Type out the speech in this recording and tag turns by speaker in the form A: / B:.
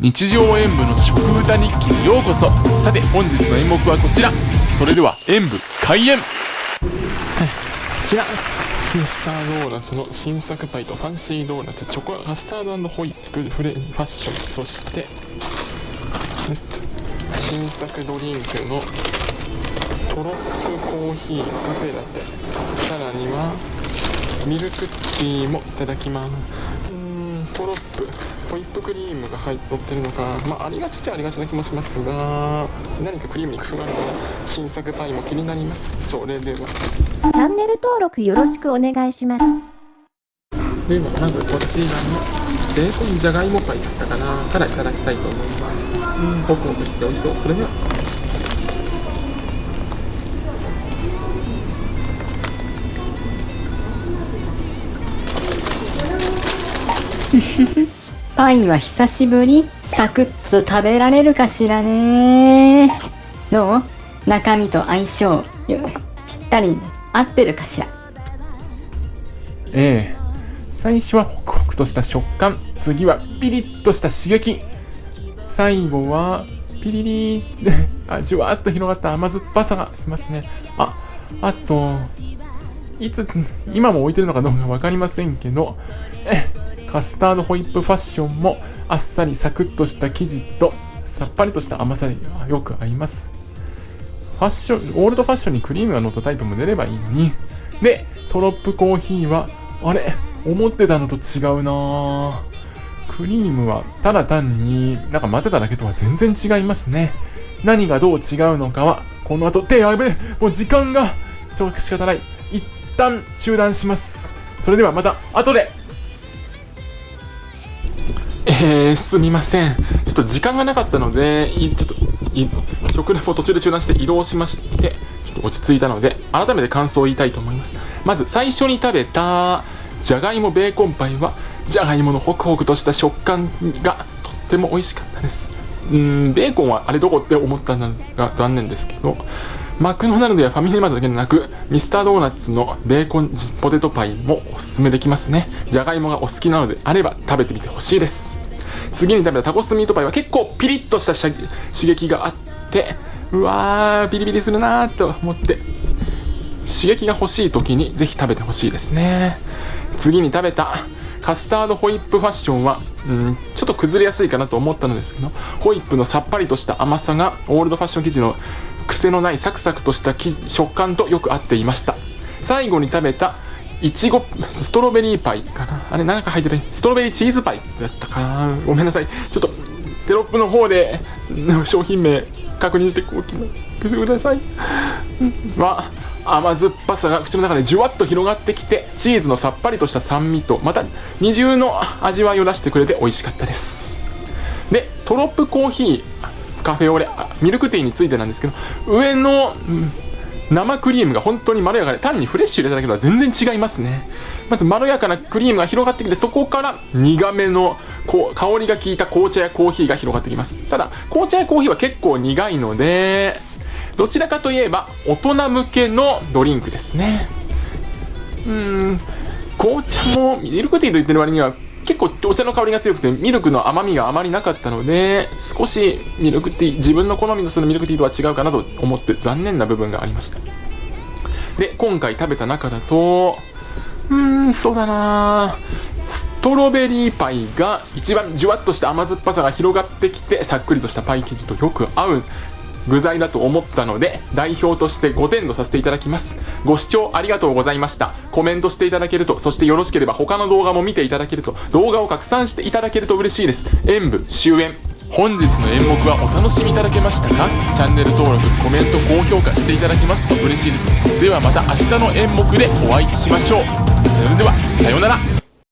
A: 日常演舞の食歌日記にようこそ。さて本日の演目はこちら。それでは演舞開演。こちらミスタードーナツの新作パイとファンシードーナツチョコカスタードホイップフレファッション。そして新作ドリンクのトロップコーヒーカフェラテさらにはミルクティーもいただきます。うんトロップホイップクリームが入ってってるのか、まあ、ありがちっちゃありがちな気もしますが何かクリームに工夫があるか新作パイも気になります。それでは。チ
B: ャンネル登録よろしくお願いします。
A: ではまずこちらのベーコンじゃがいもパイだったかな。からいただきたいと思います。うんホクホクして美味しそう。それでは
C: パイは久しぶり。サクッと食べられるかしらね。どう？中身と相性ぴったり合ってるかしら？
A: ええ。最初はホクホクとした食感。次はピリッとした刺激。最後はピリリーでじゅわっと広がった甘酸っぱさがしますね。ああといつ今も置いてるのかどうか分かりませんけど。えカスタードホイップファッションもあっさりサクッとした生地とさっぱりとした甘さによく合います。ファッション、オールドファッションにクリームが乗ったタイプも出ればいいのに。で、トロップコーヒーは、あれ思ってたのと違うなクリームはただ単になんか混ぜただけとは全然違いますね。何がどう違うのかは、この後、で、やべえもう時間が、ちょっと仕方ない。一旦中断します。それではまた後でえー、すみません。ちょっと時間がなかったので、ちょっと、食レポ途中で中断して移動しまして、ちょっと落ち着いたので、改めて感想を言いたいと思います。まず、最初に食べた、じゃがいもベーコンパイは、じゃがいものホクホクとした食感がとっても美味しかったです。うん、ベーコンはあれどこって思ったのが残念ですけど、マクドナルドやファミリーマートだけでなく、ミスタードーナツのベーコンポテトパイもおすすめできますね。じゃがいもがお好きなのであれば食べてみてほしいです。次に食べたタコスミートパイは結構ピリッとした刺激があってうわービリビリするなーと思って刺激が欲しい時にぜひ食べてほしいですね。次に食べたカスタードホイップファッションは、うん、ちょっと崩れやすいかなと思ったのですけどホイップのさっぱりとした甘さがオールドファッション生地の癖のないサクサクとした食感とよく合っていました。最後に食べたいちごストロベリーパイかな。あれ何か入ってないストロベリーチーズパイだったかな。ごめんなさい。ちょっとテロップの方で商品名確認しておきます。くださいは甘酸っぱさが口の中でじゅわっと広がってきてチーズのさっぱりとした酸味とまた二重の味わいを出してくれて美味しかったです。でトロップコーヒーカフェオレミルクティーについてなんですけど上の、うん生クリームが本当にまろやかで単にフレッシュ入れただけとは全然違いますね。まずまろやかなクリームが広がってきてそこから苦めのこう香りが効いた紅茶やコーヒーが広がってきます。ただ紅茶やコーヒーは結構苦いのでどちらかといえば大人向けのドリンクですね。うん紅茶もミルクティーと言ってる割には結構お茶の香りが強くてミルクの甘みがあまりなかったので少しミルクティー自分の好みのするミルクティーとは違うかなと思って残念な部分がありました。で今回食べた中だとうーんそうだな。ストロベリーパイが一番じゅわっとした甘酸っぱさが広がってきてさっくりとしたパイ生地とよく合う具材だと思ったので代表として5点とさせていただきます。ご視聴ありがとうございました。コメントしていただけるとそしてよろしければ他の動画も見ていただけると動画を拡散していただけると嬉しいです。演舞終演。本日の演目はお楽しみいただけましたか？チャンネル登録コメント高評価していただけますと嬉しいです。ではまた明日の演目でお会いしましょう。それではさようなら。